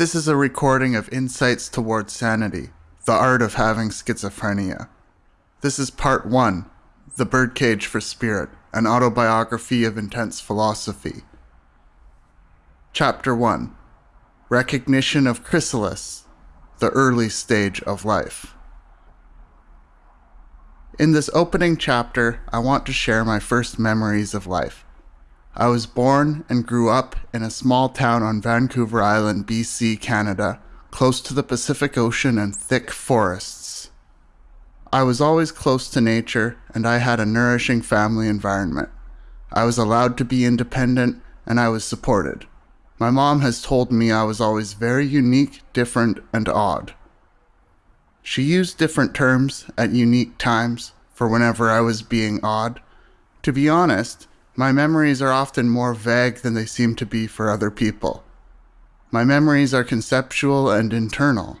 This is a recording of Insights Towards Sanity, the art of having schizophrenia. This is part one The Birdcage for Spirit, an autobiography of intense philosophy. Chapter 1 Recognition of Chrysalis, the early stage of life. In this opening chapter, I want to share my first memories of life. I was born and grew up in a small town on Vancouver Island, BC, Canada, close to the Pacific Ocean and thick forests. I was always close to nature and I had a nourishing family environment. I was allowed to be independent and I was supported. My mom has told me I was always very unique, different, and odd. She used different terms at unique times for whenever I was being odd. To be honest, my memories are often more vague than they seem to be for other people. My memories are conceptual and internal.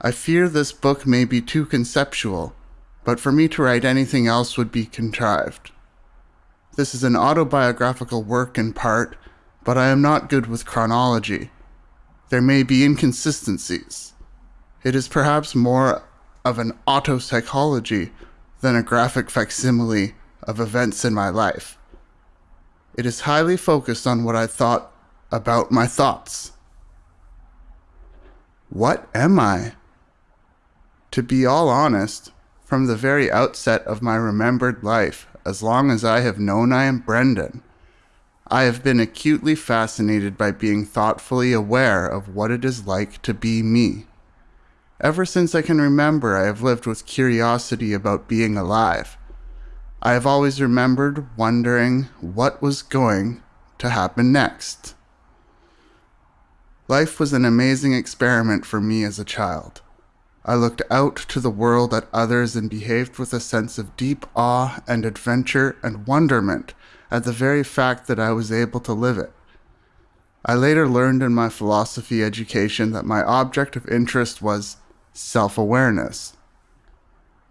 I fear this book may be too conceptual, but for me to write anything else would be contrived. This is an autobiographical work in part, but I am not good with chronology. There may be inconsistencies. It is perhaps more of an autopsychology than a graphic facsimile of events in my life. It is highly focused on what I thought about my thoughts. What am I? To be all honest, from the very outset of my remembered life, as long as I have known I am Brendan, I have been acutely fascinated by being thoughtfully aware of what it is like to be me. Ever since I can remember, I have lived with curiosity about being alive. I have always remembered wondering what was going to happen next. Life was an amazing experiment for me as a child. I looked out to the world at others and behaved with a sense of deep awe and adventure and wonderment at the very fact that I was able to live it. I later learned in my philosophy education that my object of interest was self awareness.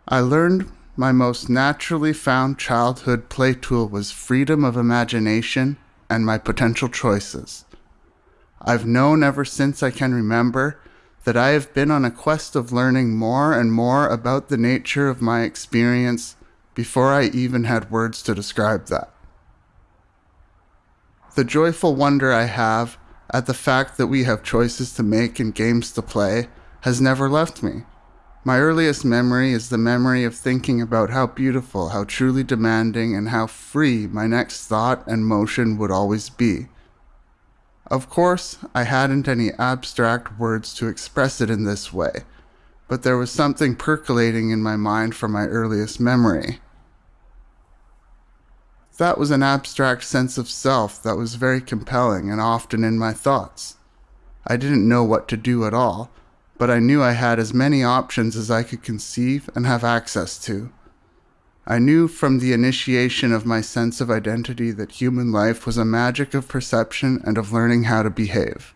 I learned my most naturally found childhood play tool was freedom of imagination and my potential choices. I've known ever since I can remember that I have been on a quest of learning more and more about the nature of my experience before I even had words to describe that. The joyful wonder I have at the fact that we have choices to make and games to play has never left me. My earliest memory is the memory of thinking about how beautiful, how truly demanding, and how free my next thought and motion would always be. Of course, I hadn't any abstract words to express it in this way, but there was something percolating in my mind from my earliest memory. That was an abstract sense of self that was very compelling and often in my thoughts. I didn't know what to do at all, but I knew I had as many options as I could conceive and have access to. I knew from the initiation of my sense of identity that human life was a magic of perception and of learning how to behave.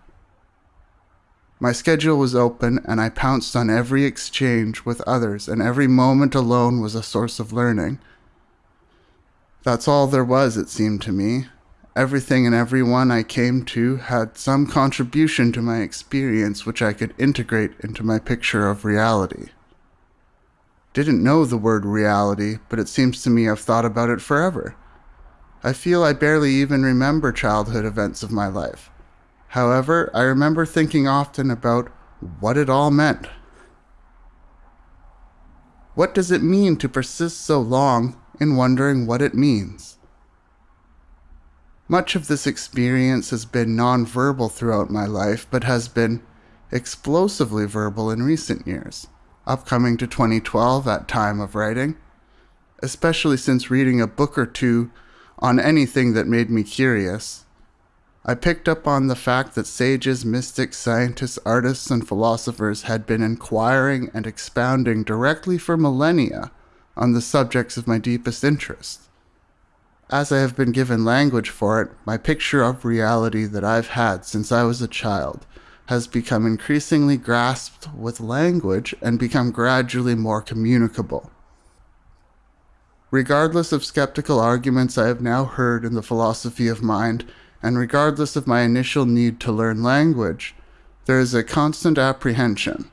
My schedule was open, and I pounced on every exchange with others, and every moment alone was a source of learning. That's all there was, it seemed to me, Everything and everyone I came to had some contribution to my experience which I could integrate into my picture of reality. Didn't know the word reality, but it seems to me I've thought about it forever. I feel I barely even remember childhood events of my life. However, I remember thinking often about what it all meant. What does it mean to persist so long in wondering what it means? Much of this experience has been nonverbal throughout my life, but has been explosively verbal in recent years, upcoming to 2012 at time of writing, especially since reading a book or two on anything that made me curious. I picked up on the fact that sages, mystics, scientists, artists, and philosophers had been inquiring and expounding directly for millennia on the subjects of my deepest interest. As I have been given language for it, my picture of reality that I've had since I was a child has become increasingly grasped with language and become gradually more communicable. Regardless of skeptical arguments I have now heard in the philosophy of mind, and regardless of my initial need to learn language, there is a constant apprehension.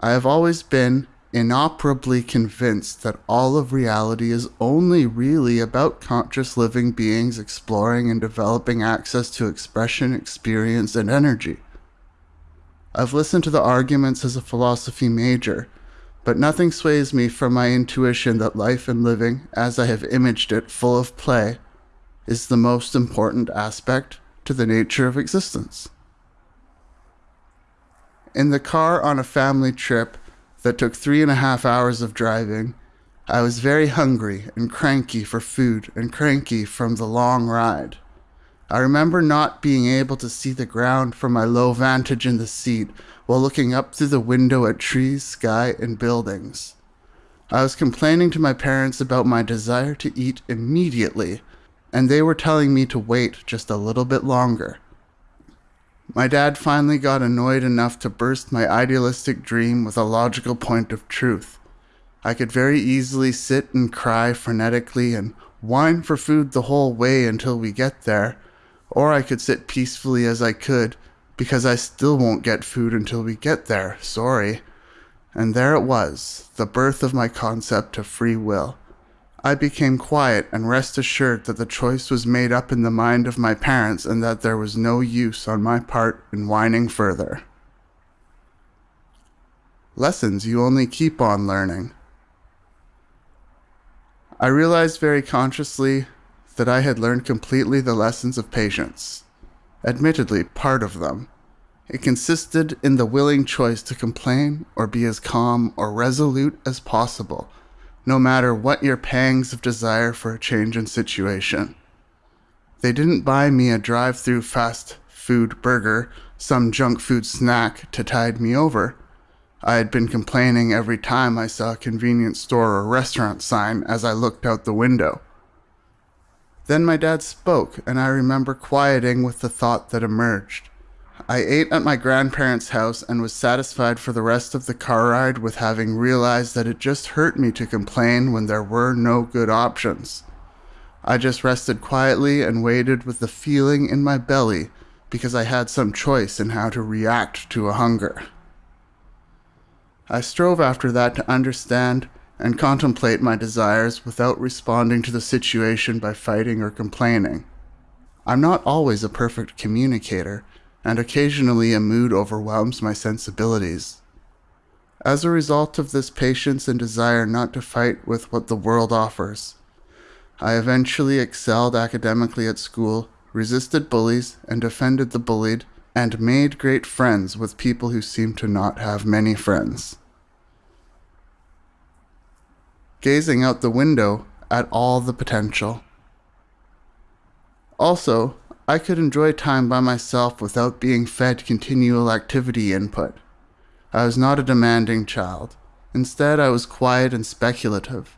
I have always been inoperably convinced that all of reality is only really about conscious living beings exploring and developing access to expression, experience, and energy. I've listened to the arguments as a philosophy major, but nothing sways me from my intuition that life and living, as I have imaged it full of play, is the most important aspect to the nature of existence. In the car on a family trip that took three and a half hours of driving, I was very hungry and cranky for food and cranky from the long ride. I remember not being able to see the ground from my low vantage in the seat while looking up through the window at trees, sky, and buildings. I was complaining to my parents about my desire to eat immediately, and they were telling me to wait just a little bit longer. My dad finally got annoyed enough to burst my idealistic dream with a logical point of truth. I could very easily sit and cry frenetically and whine for food the whole way until we get there, or I could sit peacefully as I could, because I still won't get food until we get there, sorry. And there it was, the birth of my concept of free will. I became quiet and rest assured that the choice was made up in the mind of my parents and that there was no use on my part in whining further. Lessons you only keep on learning. I realized very consciously that I had learned completely the lessons of patience. Admittedly, part of them. It consisted in the willing choice to complain or be as calm or resolute as possible no matter what your pangs of desire for a change in situation. They didn't buy me a drive through fast food burger, some junk food snack to tide me over. I had been complaining every time I saw a convenience store or restaurant sign as I looked out the window. Then my dad spoke, and I remember quieting with the thought that emerged. I ate at my grandparents' house and was satisfied for the rest of the car ride with having realized that it just hurt me to complain when there were no good options. I just rested quietly and waited with the feeling in my belly because I had some choice in how to react to a hunger. I strove after that to understand and contemplate my desires without responding to the situation by fighting or complaining. I'm not always a perfect communicator, and occasionally a mood overwhelms my sensibilities. As a result of this patience and desire not to fight with what the world offers, I eventually excelled academically at school, resisted bullies and defended the bullied, and made great friends with people who seemed to not have many friends. Gazing out the window at all the potential. Also, I could enjoy time by myself without being fed continual activity input. I was not a demanding child. Instead, I was quiet and speculative,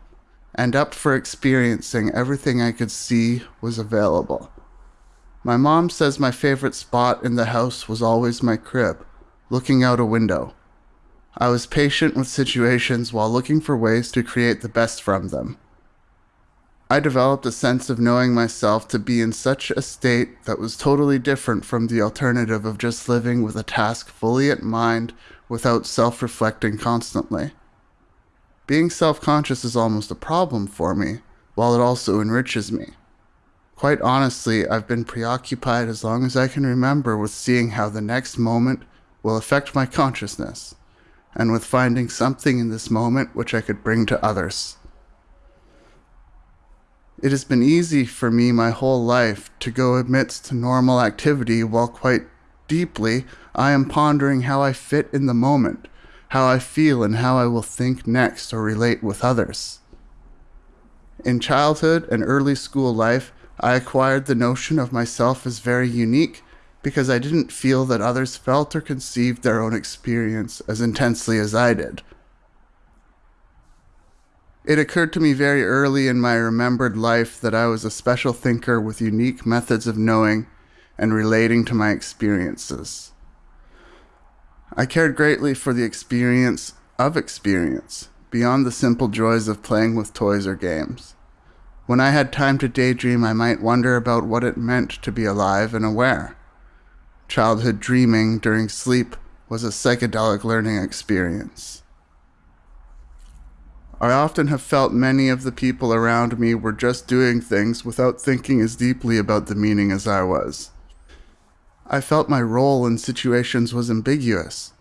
and up for experiencing everything I could see was available. My mom says my favorite spot in the house was always my crib, looking out a window. I was patient with situations while looking for ways to create the best from them. I developed a sense of knowing myself to be in such a state that was totally different from the alternative of just living with a task fully at mind without self reflecting constantly. Being self conscious is almost a problem for me, while it also enriches me. Quite honestly, I've been preoccupied as long as I can remember with seeing how the next moment will affect my consciousness, and with finding something in this moment which I could bring to others. It has been easy for me my whole life to go amidst normal activity while quite deeply I am pondering how I fit in the moment, how I feel, and how I will think next or relate with others. In childhood and early school life, I acquired the notion of myself as very unique because I didn't feel that others felt or conceived their own experience as intensely as I did. It occurred to me very early in my remembered life that I was a special thinker with unique methods of knowing and relating to my experiences. I cared greatly for the experience of experience, beyond the simple joys of playing with toys or games. When I had time to daydream, I might wonder about what it meant to be alive and aware. childhood dreaming during sleep was a psychedelic learning experience. I often have felt many of the people around me were just doing things without thinking as deeply about the meaning as I was. I felt my role in situations was ambiguous.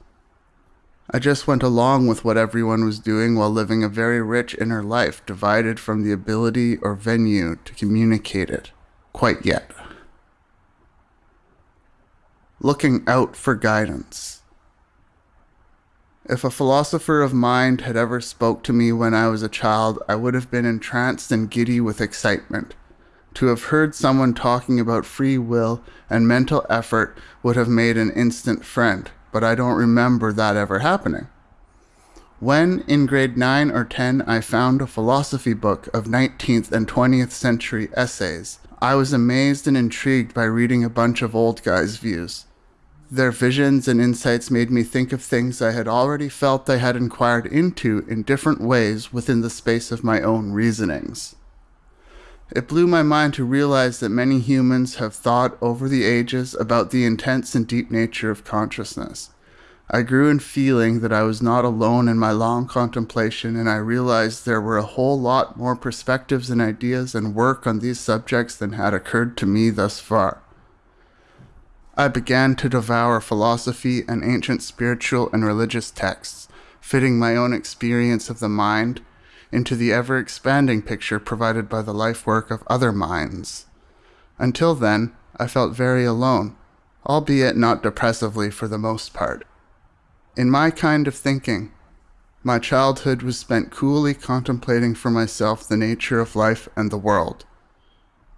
I just went along with what everyone was doing while living a very rich inner life divided from the ability or venue to communicate it quite yet. Looking out for guidance. If a philosopher of mind had ever spoke to me when I was a child, I would have been entranced and giddy with excitement. To have heard someone talking about free will and mental effort would have made an instant friend, but I don't remember that ever happening. When, in grade 9 or 10, I found a philosophy book of 19th and 20th century essays, I was amazed and intrigued by reading a bunch of old guys' views. Their visions and insights made me think of things I had already felt I had inquired into in different ways within the space of my own reasonings. It blew my mind to realize that many humans have thought over the ages about the intense and deep nature of consciousness. I grew in feeling that I was not alone in my long contemplation, and I realized there were a whole lot more perspectives and ideas and work on these subjects than had occurred to me thus far. I began to devour philosophy and ancient spiritual and religious texts, fitting my own experience of the mind into the ever expanding picture provided by the life work of other minds. Until then, I felt very alone, albeit not depressively for the most part. In my kind of thinking, my childhood was spent coolly contemplating for myself the nature of life and the world.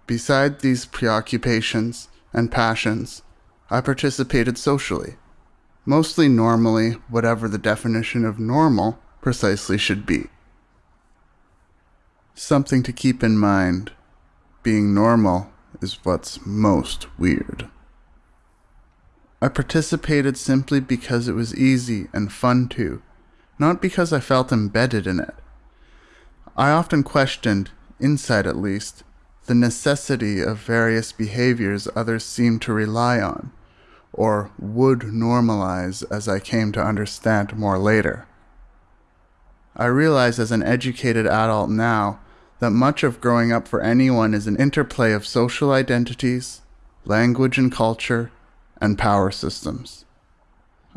Beside these preoccupations and passions, I participated socially, mostly normally, whatever the definition of normal precisely should be. Something to keep in mind being normal is what's most weird. I participated simply because it was easy and fun to, not because I felt embedded in it. I often questioned, inside at least, the necessity of various behaviors others seem to rely on, or would normalize as I came to understand more later. I realize as an educated adult now that much of growing up for anyone is an interplay of social identities, language and culture, and power systems.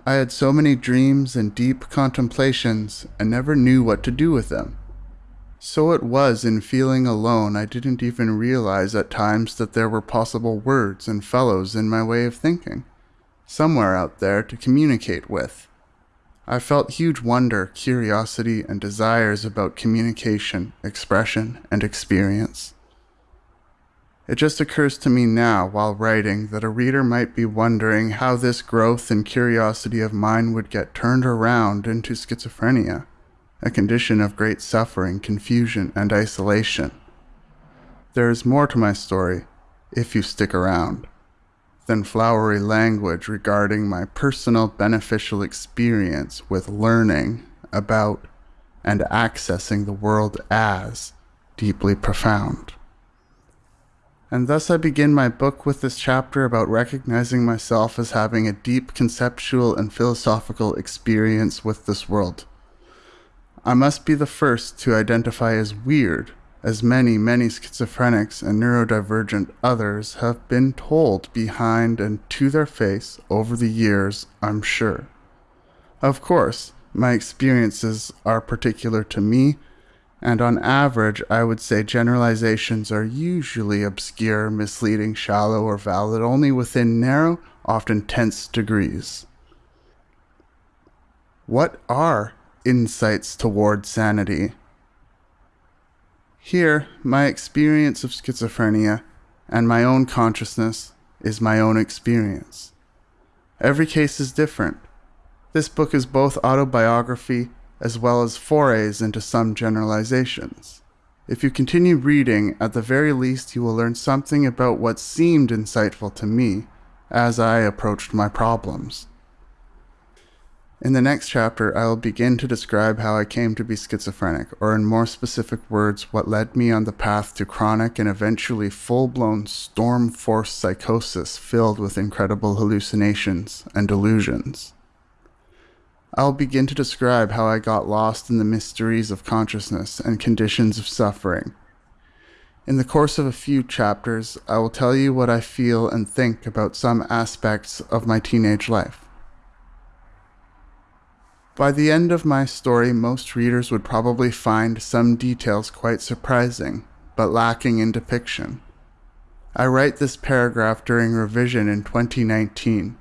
I had so many dreams and deep contemplations and never knew what to do with them. So it was in feeling alone I didn't even realize at times that there were possible words and fellows in my way of thinking, somewhere out there to communicate with. I felt huge wonder, curiosity, and desires about communication, expression, and experience. It just occurs to me now, while writing, that a reader might be wondering how this growth and curiosity of mine would get turned around into schizophrenia a condition of great suffering, confusion, and isolation. There is more to my story, if you stick around, than flowery language regarding my personal beneficial experience with learning about and accessing the world as deeply profound. And thus I begin my book with this chapter about recognizing myself as having a deep conceptual and philosophical experience with this world I must be the first to identify as weird, as many, many schizophrenics and neurodivergent others have been told behind and to their face over the years, I'm sure. Of course, my experiences are particular to me, and on average, I would say generalizations are usually obscure, misleading, shallow, or valid only within narrow, often tense degrees. What are insights toward sanity. Here, my experience of schizophrenia and my own consciousness is my own experience. Every case is different. This book is both autobiography as well as forays into some generalizations. If you continue reading, at the very least you will learn something about what seemed insightful to me as I approached my problems. In the next chapter, I will begin to describe how I came to be schizophrenic, or in more specific words, what led me on the path to chronic and eventually full blown storm force psychosis filled with incredible hallucinations and delusions. I'll begin to describe how I got lost in the mysteries of consciousness and conditions of suffering. In the course of a few chapters, I will tell you what I feel and think about some aspects of my teenage life. By the end of my story, most readers would probably find some details quite surprising, but lacking in depiction. I write this paragraph during revision in 2019.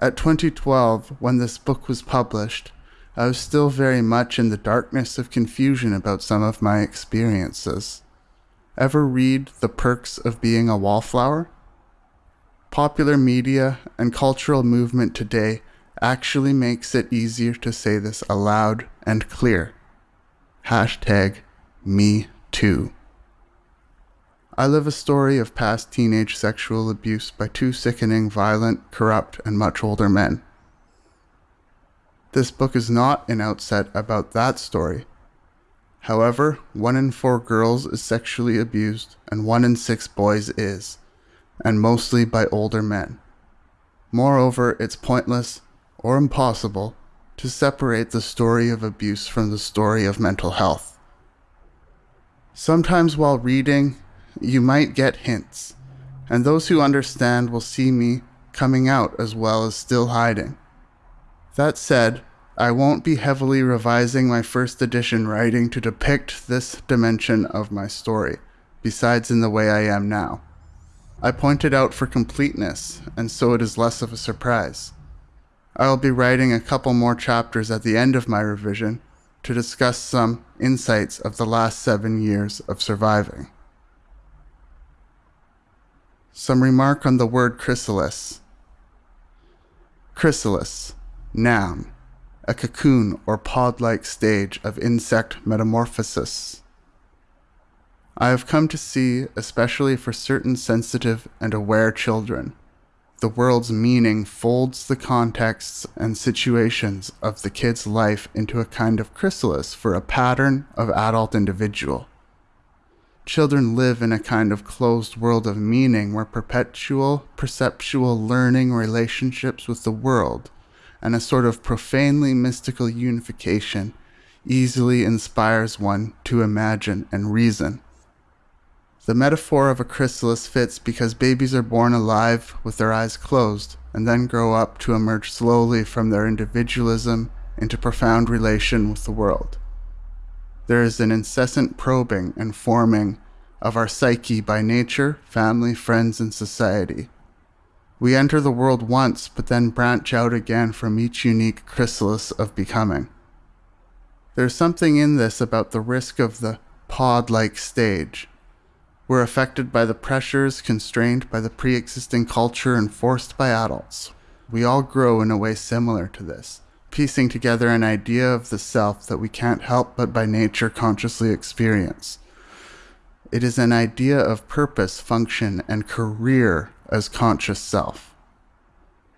At 2012, when this book was published, I was still very much in the darkness of confusion about some of my experiences. Ever read The Perks of Being a Wallflower? Popular media and cultural movement today actually makes it easier to say this aloud and clear. Hashtag me too. I live a story of past teenage sexual abuse by two sickening, violent, corrupt, and much older men. This book is not an outset about that story. However, one in four girls is sexually abused, and one in six boys is, and mostly by older men. Moreover, it's pointless or impossible to separate the story of abuse from the story of mental health. Sometimes while reading, you might get hints, and those who understand will see me coming out as well as still hiding. That said, I won't be heavily revising my first edition writing to depict this dimension of my story, besides in the way I am now. I pointed out for completeness, and so it is less of a surprise. I'll be writing a couple more chapters at the end of my revision to discuss some insights of the last seven years of surviving. Some remark on the word chrysalis. Chrysalis, noun, a cocoon or pod like stage of insect metamorphosis. I have come to see, especially for certain sensitive and aware children, the world's meaning folds the contexts and situations of the kid's life into a kind of chrysalis for a pattern of adult individual. Children live in a kind of closed world of meaning where perpetual perceptual learning relationships with the world and a sort of profanely mystical unification easily inspires one to imagine and reason. The metaphor of a chrysalis fits because babies are born alive with their eyes closed and then grow up to emerge slowly from their individualism into profound relation with the world. There is an incessant probing and forming of our psyche by nature, family, friends, and society. We enter the world once, but then branch out again from each unique chrysalis of becoming. There's something in this about the risk of the pod like stage we're affected by the pressures constrained by the pre existing culture enforced by adults. We all grow in a way similar to this, piecing together an idea of the self that we can't help but by nature consciously experience. It is an idea of purpose, function, and career as conscious self.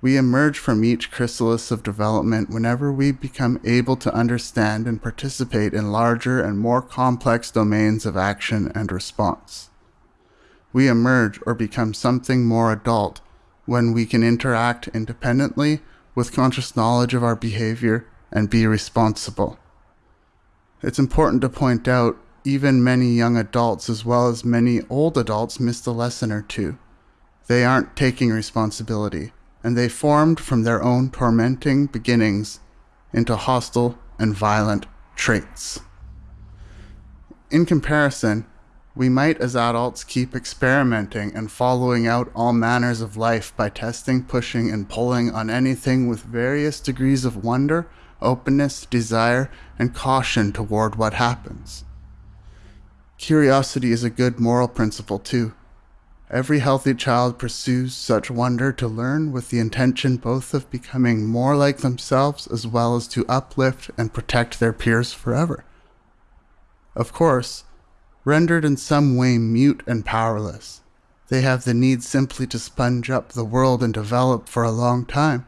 We emerge from each chrysalis of development whenever we become able to understand and participate in larger and more complex domains of action and response we emerge or become something more adult when we can interact independently with conscious knowledge of our behavior and be responsible. It's important to point out even many young adults as well as many old adults missed a lesson or two. They aren't taking responsibility, and they formed from their own tormenting beginnings into hostile and violent traits. In comparison, we might, as adults, keep experimenting and following out all manners of life by testing, pushing, and pulling on anything with various degrees of wonder, openness, desire, and caution toward what happens. Curiosity is a good moral principle, too. Every healthy child pursues such wonder to learn with the intention both of becoming more like themselves as well as to uplift and protect their peers forever. Of course, rendered in some way mute and powerless. They have the need simply to sponge up the world and develop for a long time.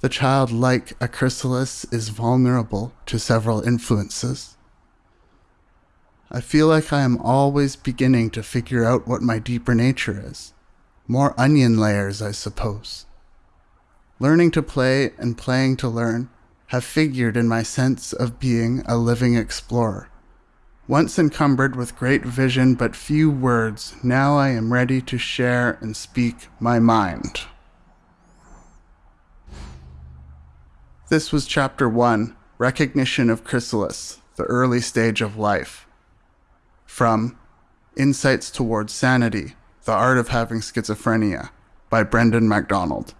The child, like a chrysalis, is vulnerable to several influences. I feel like I am always beginning to figure out what my deeper nature is. More onion layers, I suppose. Learning to play and playing to learn have figured in my sense of being a living explorer. Once encumbered with great vision but few words, now I am ready to share and speak my mind. This was Chapter 1 Recognition of Chrysalis, the Early Stage of Life. From Insights Towards Sanity The Art of Having Schizophrenia by Brendan MacDonald.